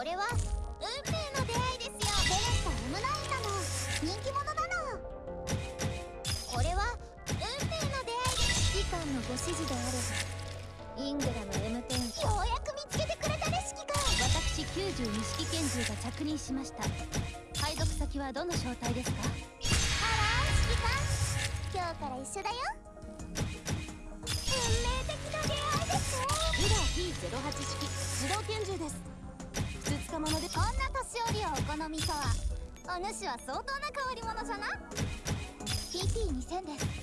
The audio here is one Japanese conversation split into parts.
これは運命の出会いですよ。ベレスタ M9 なの。人気者なの。これは運命の出会いです。指揮官のご指示であれば。イングラム M10 ようやく見つけてくれたね指揮官私90錦拳銃が着任しました。配属先はどの小隊ですか？あら指揮官。今日から一緒だよこんな年寄りをお好みとは。お主は相当な変わり者じゃな。PT2000 で。す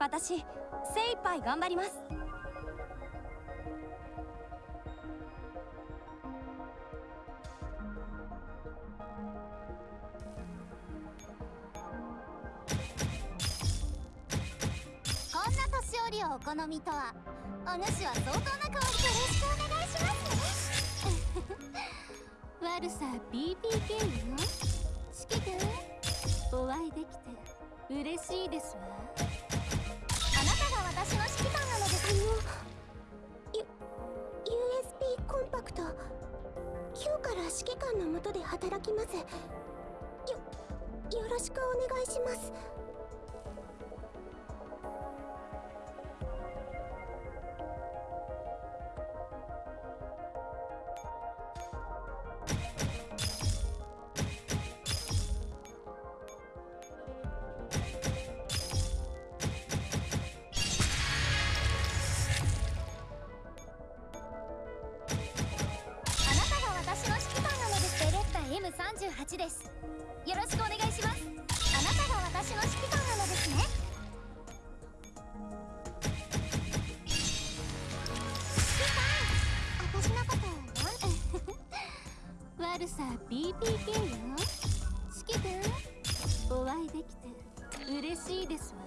私精一杯頑張ります。こんな年寄りをお好みとは。お主は相当な香りよろしくお願いしますね。悪さ BPK よ。指揮官お会いできて。嬉しいですわ。なたが私の指揮官なのですあの USB コンパクト。今日から指揮官のもとで働きます。よよろしくお願いします。38です。よろしくお願いします。あなたが私の指揮官なのですね。指揮官私のこと 悪さ BPK よ。指揮官お会いできて嬉しいですわ。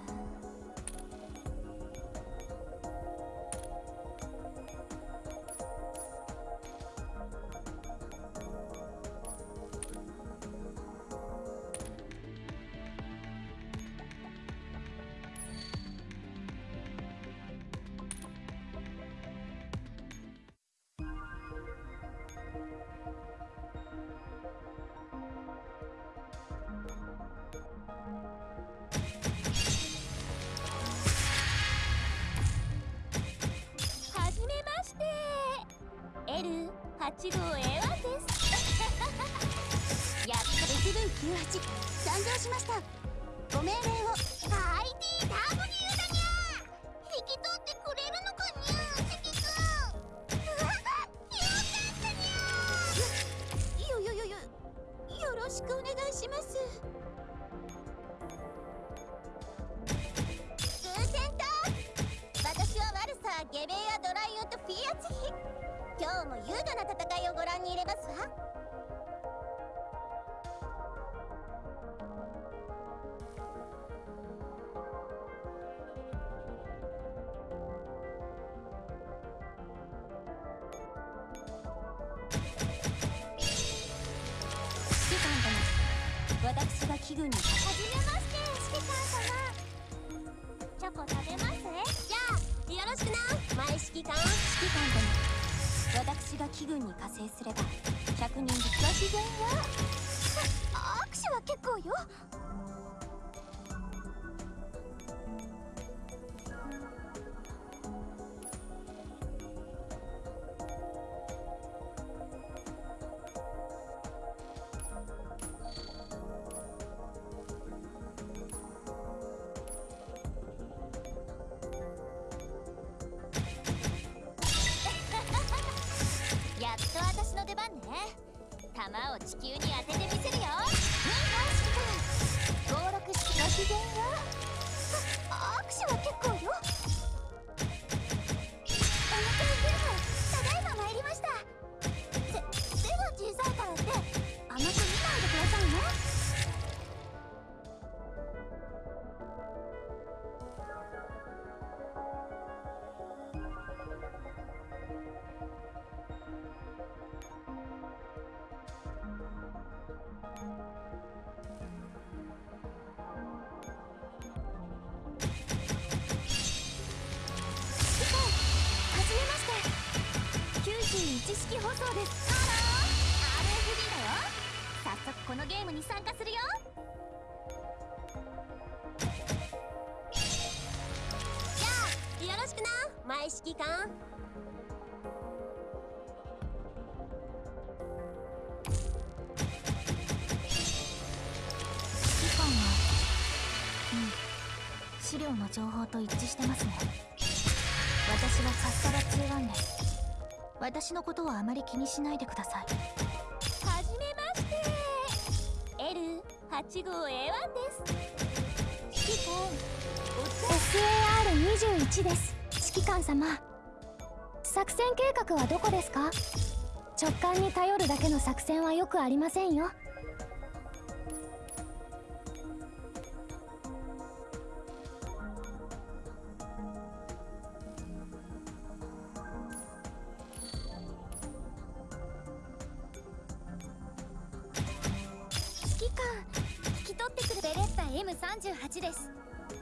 8号 A1 ですやっと S998 参上しましたしくお願いしますグーテンタ私はワルサゲベアドライオとフィアチ今日も優雅な戦いをご覧に入れますわ。私が器具にはじめまして指揮官様。チョコ食べますじゃあよろしくな。前指揮官指揮官殿私が気分に加勢すれば100人で自然よ。握手は結構よ。と私の出番ね弾を地球に当ててみせ知識放送です。ハロー RFD だよ。早速このゲームに参加するよ。じゃあよろしくな。前指揮官指揮官はうん。資料の情報と一致してますね。私はさっさら21です。私のことはあまり気にしないでください。はじめまして。L8 号 A1 です。指揮官。SAR21 です。指揮官様。作戦計画はどこですか？直感に頼るだけの作戦はよくありませんよ。引き取ってくるベレッタ M38 です。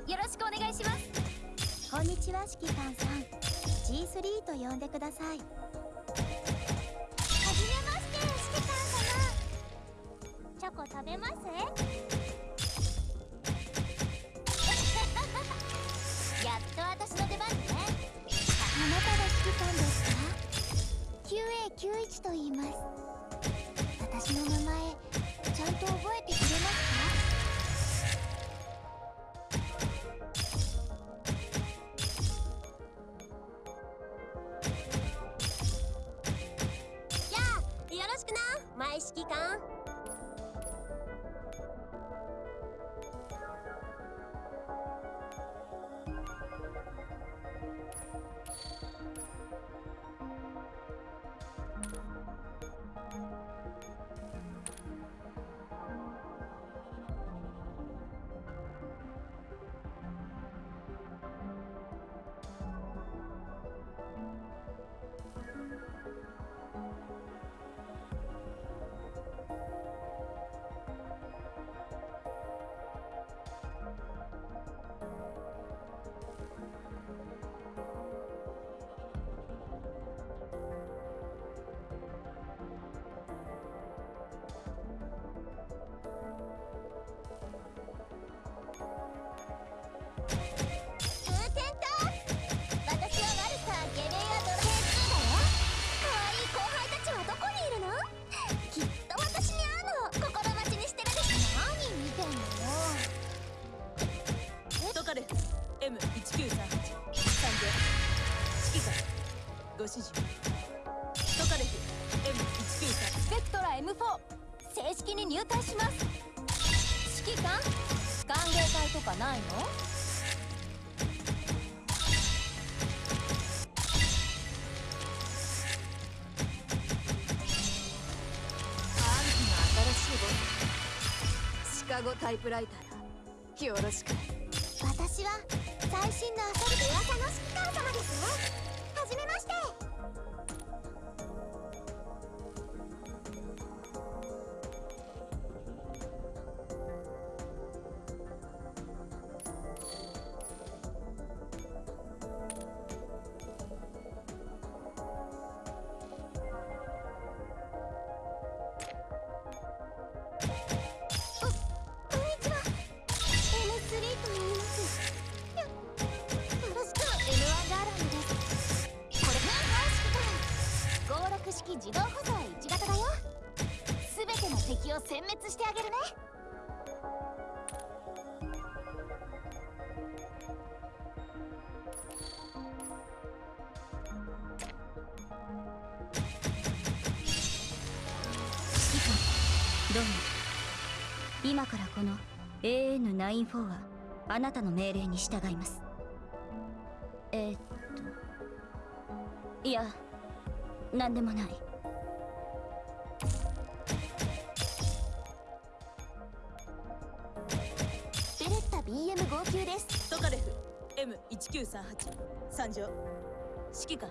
よろしくお願いします。こんにちは指揮官さん。G3 と呼んでください。はじめまして指揮官様。チョコ食べます？やっと私の出番ね。あなたが指揮官ですか？QA91 と言います。私の名前ちゃんと覚えてくれますか？じゃあ正式に入隊します。指揮官？歓迎会とかないの？シカゴタイプライターだよろしく。私は殲滅してあげるね。どうも。今からこの AN94 はあなたの命令に従います。えー、っといや何でもない。BM59 です。トカレフ M1938 参上。指揮官。